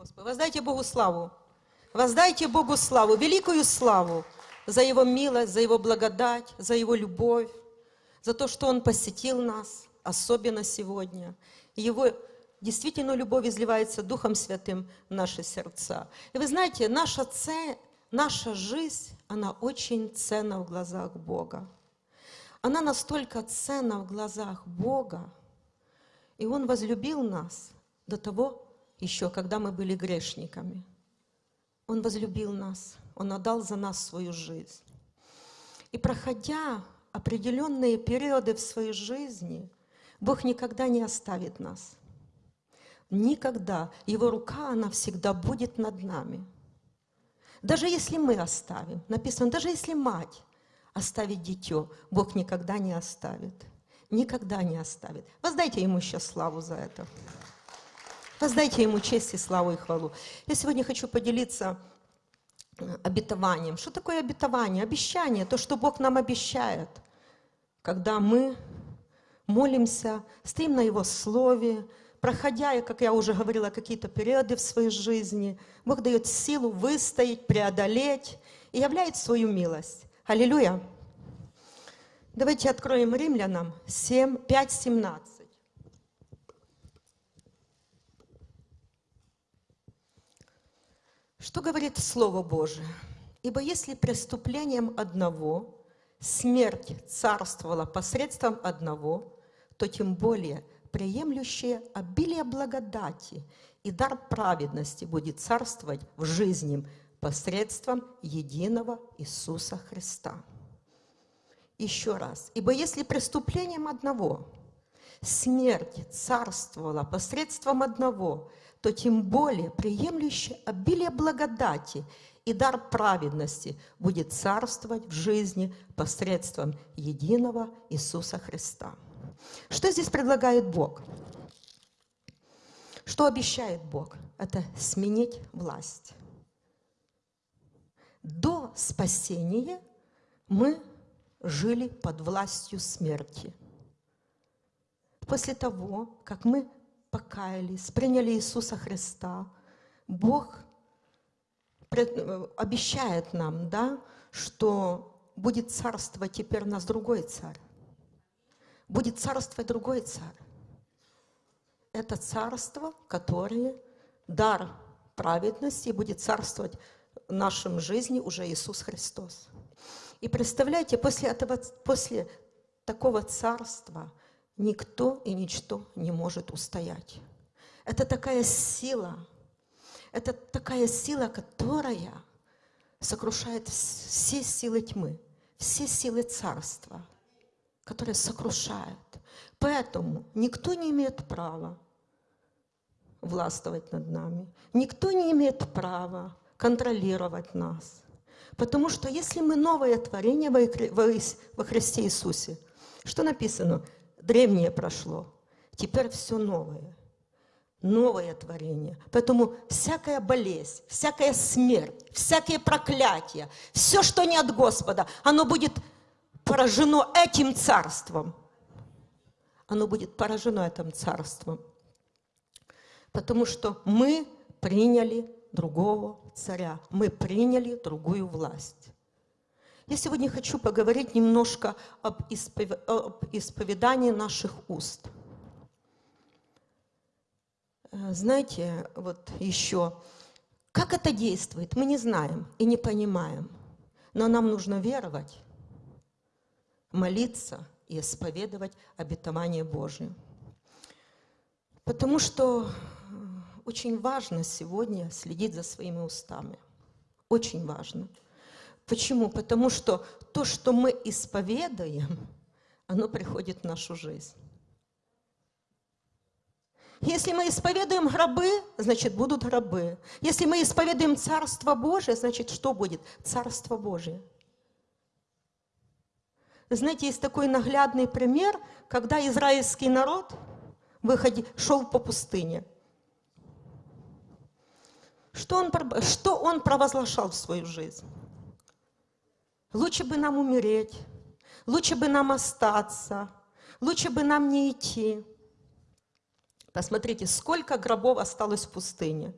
Господи. Воздайте Богу славу. Воздайте Богу славу, великую славу за Его милость, за Его благодать, за Его любовь, за то, что Он посетил нас, особенно сегодня. Его действительно любовь изливается Духом Святым в наши сердца. И вы знаете, наша цель, наша жизнь, она очень ценна в глазах Бога. Она настолько ценна в глазах Бога, и Он возлюбил нас до того еще, когда мы были грешниками. Он возлюбил нас, Он отдал за нас свою жизнь. И проходя определенные периоды в своей жизни, Бог никогда не оставит нас. Никогда. Его рука, она всегда будет над нами. Даже если мы оставим, написано, даже если мать оставит дитё, Бог никогда не оставит. Никогда не оставит. Воздайте Ему сейчас славу за это. Воздайте Ему честь и славу и хвалу. Я сегодня хочу поделиться э, обетованием. Что такое обетование? Обещание, то, что Бог нам обещает, когда мы молимся, стоим на Его Слове, проходя, как я уже говорила, какие-то периоды в своей жизни, Бог дает силу выстоять, преодолеть и являет свою милость. Аллилуйя! Давайте откроем римлянам 7, 5, 17. Что говорит Слово Божие? «Ибо если преступлением одного смерть царствовала посредством одного, то тем более приемлющее обилие благодати и дар праведности будет царствовать в жизни посредством единого Иисуса Христа. Еще раз. Ибо если преступлением одного смерть царствовала посредством одного, то тем более приемлющее обилие благодати и дар праведности будет царствовать в жизни посредством единого Иисуса Христа. Что здесь предлагает Бог? Что обещает Бог? Это сменить власть. До спасения мы жили под властью смерти. После того, как мы покаялись, приняли Иисуса Христа, Бог обещает нам, да, что будет царствовать теперь нас другой царь. Будет царствовать другой царь. Это царство, которое дар праведности будет царствовать в нашем жизни уже Иисус Христос. И представляете, после, этого, после такого царства никто и ничто не может устоять. Это такая сила, это такая сила, которая сокрушает все силы тьмы, все силы царства, которая сокрушает. Поэтому никто не имеет права властвовать над нами. Никто не имеет права контролировать нас. Потому что если мы новое творение во Христе Иисусе, что написано? Древнее прошло, теперь все новое. Новое творение. Поэтому всякая болезнь, всякая смерть, всякие проклятия, все, что не от Господа, оно будет поражено этим царством. Оно будет поражено этим царством. Потому что мы приняли другого царя. Мы приняли другую власть. Я сегодня хочу поговорить немножко об, испов... об исповедании наших уст. Э, знаете, вот еще, как это действует, мы не знаем и не понимаем. Но нам нужно веровать, молиться и исповедовать обетование Божие. Потому что очень важно сегодня следить за своими устами. Очень важно. Почему? Потому что то, что мы исповедуем, оно приходит в нашу жизнь. Если мы исповедуем гробы, значит, будут гробы. Если мы исповедуем Царство Божие, значит, что будет? Царство Божие. знаете, есть такой наглядный пример, когда израильский народ выходи, шел по пустыне – что он, что он провозглашал в свою жизнь? Лучше бы нам умереть, лучше бы нам остаться, лучше бы нам не идти. Посмотрите, сколько гробов осталось в пустыне.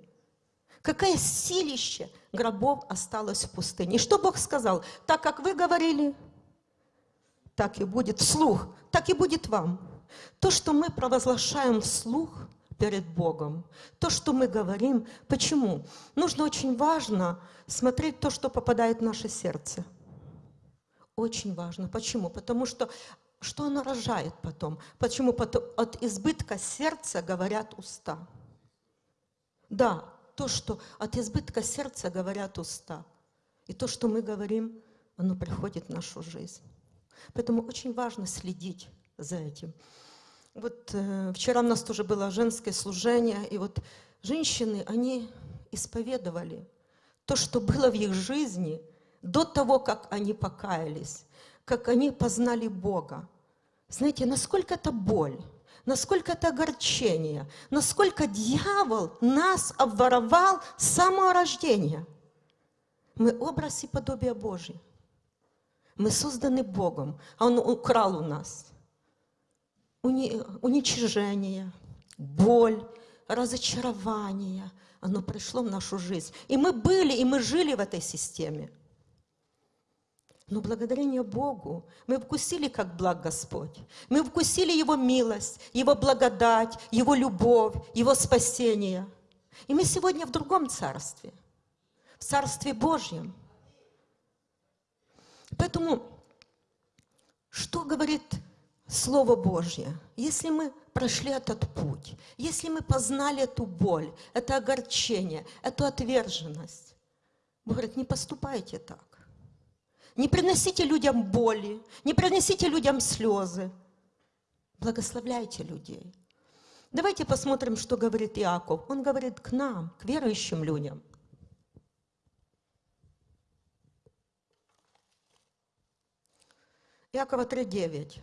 Какое силище гробов осталось в пустыне. И что Бог сказал? Так, как вы говорили, так и будет вслух, так и будет вам. То, что мы провозглашаем вслух перед Богом, то, что мы говорим, почему? Нужно очень важно смотреть то, что попадает в наше сердце. Очень важно. Почему? Потому что что оно рожает потом? Почему? Потом от избытка сердца говорят уста. Да, то, что от избытка сердца говорят уста. И то, что мы говорим, оно приходит в нашу жизнь. Поэтому очень важно следить за этим. Вот э, вчера у нас тоже было женское служение, и вот женщины, они исповедовали то, что было в их жизни до того, как они покаялись, как они познали Бога. Знаете, насколько это боль, насколько это огорчение, насколько дьявол нас обворовал с самого рождения. Мы образ и подобие Божье. Мы созданы Богом, а Он украл у нас уничижение, боль, разочарование. Оно пришло в нашу жизнь. И мы были, и мы жили в этой системе. Но благодарение Богу мы вкусили, как благ Господь. Мы вкусили Его милость, Его благодать, Его любовь, Его спасение. И мы сегодня в другом царстве, в Царстве Божьем. Поэтому, что говорит Слово Божье? Если мы прошли этот путь, если мы познали эту боль, это огорчение, эту отверженность, Бог говорит, не поступайте так. Не приносите людям боли, не приносите людям слезы. Благословляйте людей. Давайте посмотрим, что говорит Иаков. Он говорит к нам, к верующим людям. Иакова 3.9.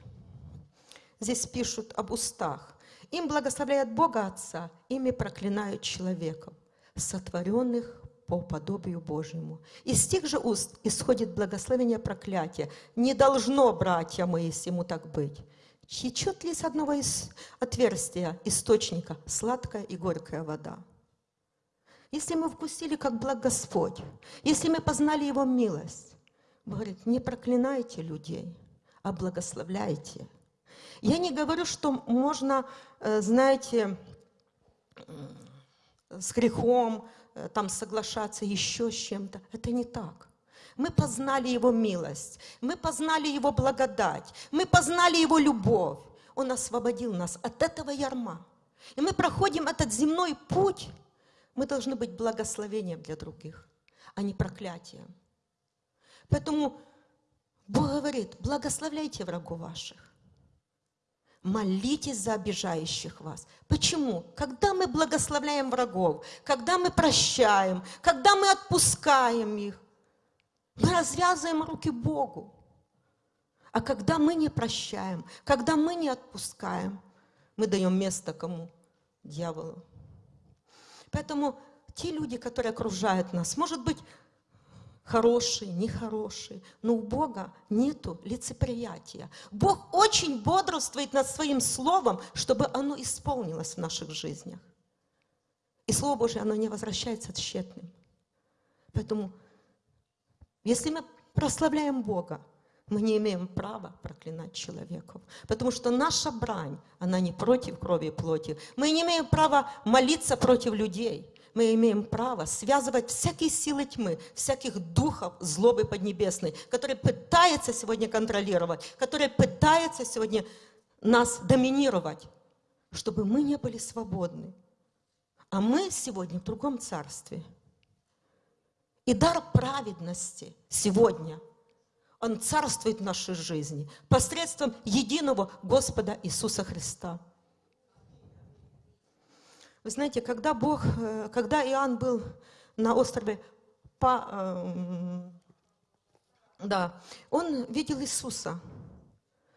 Здесь пишут об устах. Им благословляет Бога Отца, ими проклинают человеков, сотворенных по подобию Божьему. Из тех же уст исходит благословение проклятия. Не должно, братья мои, ему так быть. Течет ли с одного из отверстия источника сладкая и горькая вода? Если мы вкусили, как благ Господь, если мы познали Его милость, говорит, не проклинайте людей, а благословляйте. Я не говорю, что можно, э, знаете, с грехом, там соглашаться еще с чем-то. Это не так. Мы познали Его милость, мы познали Его благодать, мы познали Его любовь. Он освободил нас от этого ярма. И мы проходим этот земной путь, мы должны быть благословением для других, а не проклятием. Поэтому Бог говорит, благословляйте врагов ваших. Молитесь за обижающих вас. Почему? Когда мы благословляем врагов, когда мы прощаем, когда мы отпускаем их, мы развязываем руки Богу. А когда мы не прощаем, когда мы не отпускаем, мы даем место кому? Дьяволу. Поэтому те люди, которые окружают нас, может быть, хороший, нехороший. Но у Бога нету лицеприятия. Бог очень бодрствует над своим словом, чтобы оно исполнилось в наших жизнях. И Слово Божье, оно не возвращается тщетным. Поэтому, если мы прославляем Бога, мы не имеем права проклинать человеков. Потому что наша брань, она не против крови и плоти. Мы не имеем права молиться против людей мы имеем право связывать всякие силы тьмы, всяких духов злобы поднебесной, которые пытаются сегодня контролировать, которые пытаются сегодня нас доминировать, чтобы мы не были свободны. А мы сегодня в другом царстве. И дар праведности сегодня, он царствует в нашей жизни посредством единого Господа Иисуса Христа. Вы знаете, когда Бог, э, когда Иоанн был на острове Па, э, да, он видел Иисуса.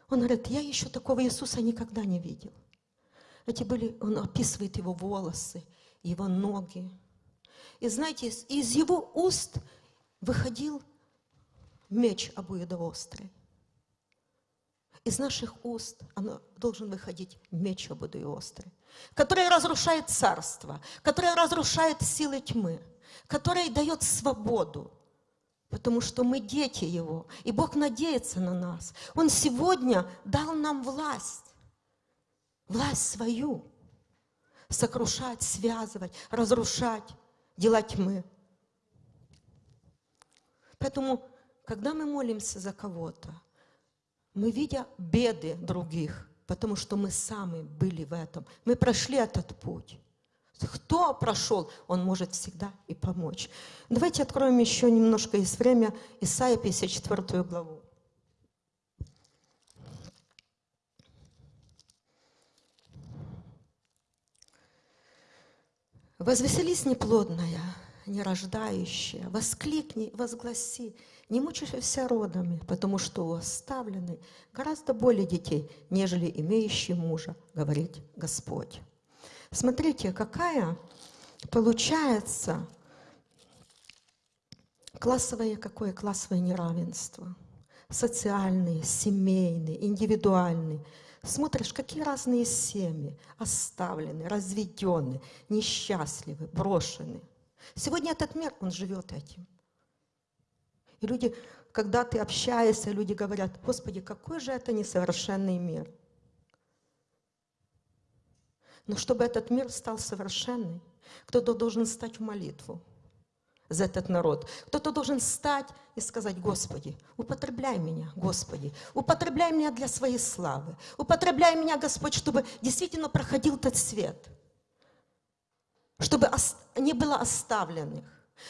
Он говорит, я еще такого Иисуса никогда не видел. Эти были, он описывает его волосы, его ноги. И знаете, из его уст выходил меч обоюдоострый. Из наших уст оно должен выходить меч обоюдоострый, который разрушает царство, который разрушает силы тьмы. который дает свободу, потому что мы дети Его, и Бог надеется на нас. Он сегодня дал нам власть, власть свою, сокрушать, связывать, разрушать дела тьмы. Поэтому, когда мы молимся за кого-то, мы видя беды других, потому что мы сами были в этом, мы прошли этот путь. Кто прошел, он может всегда и помочь. Давайте откроем еще немножко из время Исаия 54 главу. Возвеселись неплодная, нерождающая, воскликни, возгласи, не мучайся родами, потому что у оставленной гораздо более детей, нежели имеющие мужа, говорит Господь. Смотрите, какая получается классовое, какое классовое неравенство. Социальные, семейные, индивидуальные. Смотришь, какие разные семьи оставлены, разведены, несчастливы, брошены. Сегодня этот мир, он живет этим. И люди, когда ты общаешься, люди говорят, Господи, какой же это несовершенный мир – но чтобы этот мир стал совершенный, кто-то должен стать в молитву за этот народ. Кто-то должен стать и сказать, Господи, употребляй меня, Господи, употребляй меня для своей славы, употребляй меня, Господь, чтобы действительно проходил этот свет, чтобы не было оставленных,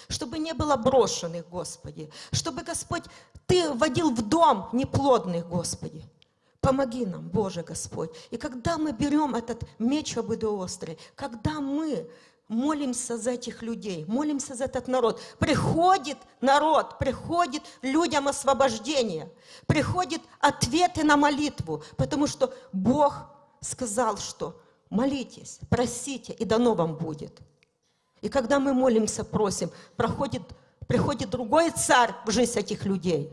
чтобы не было брошенных, Господи, чтобы, Господь, Ты вводил в дом неплодных, Господи, Помоги нам, Боже Господь. И когда мы берем этот меч обоюдоострый, когда мы молимся за этих людей, молимся за этот народ, приходит народ, приходит людям освобождение, приходит ответы на молитву, потому что Бог сказал, что молитесь, просите, и дано вам будет. И когда мы молимся, просим, проходит, приходит другой царь в жизнь этих людей,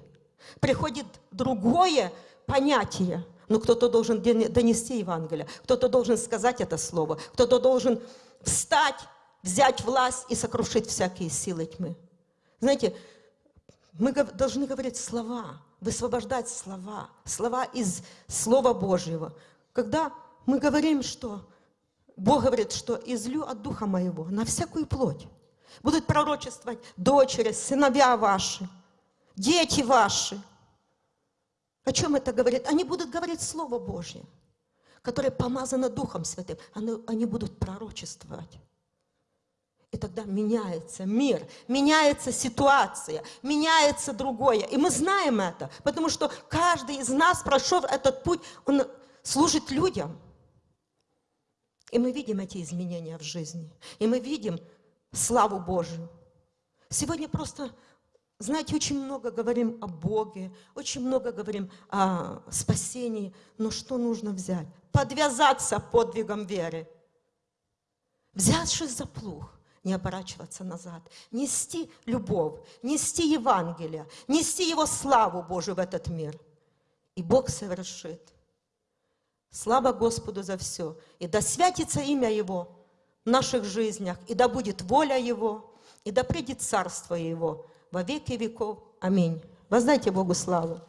приходит другое понятие, но кто-то должен донести Евангелие, кто-то должен сказать это слово, кто-то должен встать, взять власть и сокрушить всякие силы тьмы. Знаете, мы должны говорить слова, высвобождать слова, слова из Слова Божьего. Когда мы говорим, что Бог говорит, что излю от Духа Моего на всякую плоть. Будут пророчествовать дочери, сыновья ваши, дети ваши, о чем это говорит? Они будут говорить Слово Божье, которое помазано Духом Святым. Они, они будут пророчествовать. И тогда меняется мир, меняется ситуация, меняется другое. И мы знаем это, потому что каждый из нас, прошел этот путь, он служит людям. И мы видим эти изменения в жизни. И мы видим славу Божию. Сегодня просто знаете, очень много говорим о Боге, очень много говорим о спасении, но что нужно взять? Подвязаться подвигом веры. Взявшись за плуг, не оборачиваться назад, нести любовь, нести Евангелие, нести Его славу Божию в этот мир. И Бог совершит. Слава Господу за все. И да святится имя Его в наших жизнях, и да будет воля Его, и да придет царство Его во веки веков. Аминь. Воздайте Богу славу.